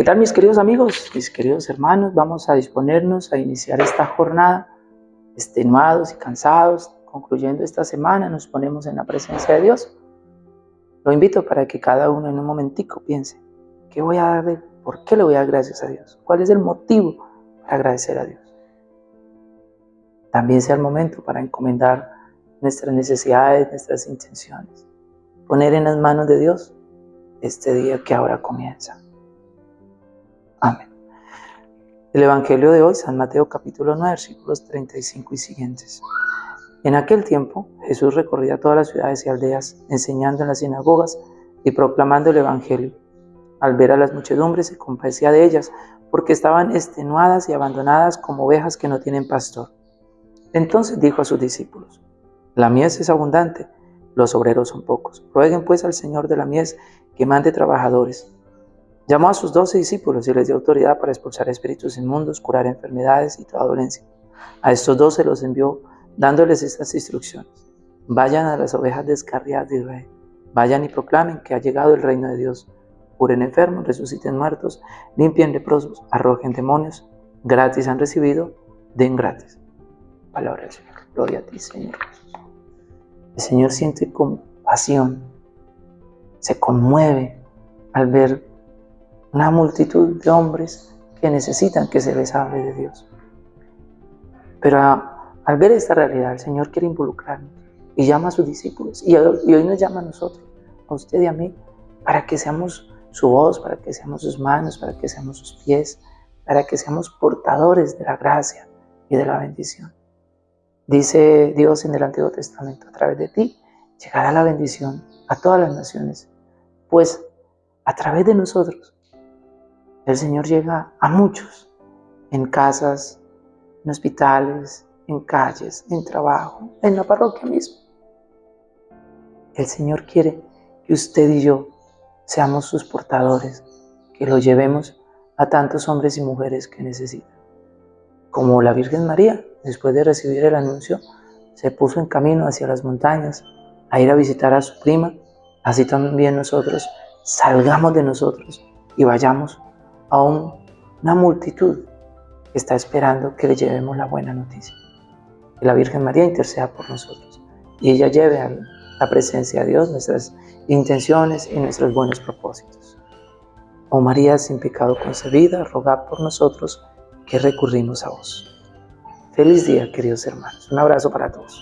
¿Qué tal mis queridos amigos, mis queridos hermanos? Vamos a disponernos a iniciar esta jornada extenuados y cansados. Concluyendo esta semana nos ponemos en la presencia de Dios. Lo invito para que cada uno en un momentico piense, ¿qué voy a dar de, ¿por qué le voy a dar gracias a Dios? ¿Cuál es el motivo para agradecer a Dios? También sea el momento para encomendar nuestras necesidades, nuestras intenciones. Poner en las manos de Dios este día que ahora comienza. Amén. El Evangelio de hoy, San Mateo capítulo 9, versículos 35 y siguientes. En aquel tiempo Jesús recorría todas las ciudades y aldeas, enseñando en las sinagogas y proclamando el Evangelio. Al ver a las muchedumbres se compadecía de ellas, porque estaban extenuadas y abandonadas como ovejas que no tienen pastor. Entonces dijo a sus discípulos, La mies es abundante, los obreros son pocos. Rueguen pues al Señor de la mies que mande trabajadores. Llamó a sus doce discípulos y les dio autoridad para expulsar espíritus inmundos, curar enfermedades y toda dolencia. A estos doce los envió dándoles estas instrucciones. Vayan a las ovejas descarriadas de Israel. Vayan y proclamen que ha llegado el reino de Dios. Curen enfermos, resuciten muertos, limpien leprosos, arrojen demonios. Gratis han recibido, den gratis. Palabra del Señor. Gloria a ti, Señor El Señor siente compasión, se conmueve al ver una multitud de hombres que necesitan que se les hable de Dios. Pero al ver esta realidad, el Señor quiere involucrarnos y llama a sus discípulos y, hoy nos llama a nosotros, a usted y a mí, para que seamos su voz, para que seamos sus manos, para que seamos sus pies, para que seamos portadores de la gracia y de la bendición. Dice Dios en el Antiguo Testamento, a través de ti llegará la bendición a todas las naciones, pues a través de nosotros el Señor llega a muchos, en casas, en hospitales, en calles, en trabajo, en la parroquia mismo. El Señor quiere que usted y yo seamos sus portadores, que lo llevemos a tantos hombres y mujeres que necesitan. Como la Virgen María, después de recibir el anuncio, se puso en camino hacia las montañas a ir a visitar a su prima, así también nosotros salgamos de nosotros y vayamos a una multitud que está esperando que le llevemos la buena noticia que la Virgen María interceda por nosotros y ella lleve a la presencia de Dios nuestras intenciones y nuestros buenos propósitos. Oh María sin pecado concebida, rogad por nosotros que recurrimos a vos. Feliz día, queridos hermanos. Un abrazo para todos.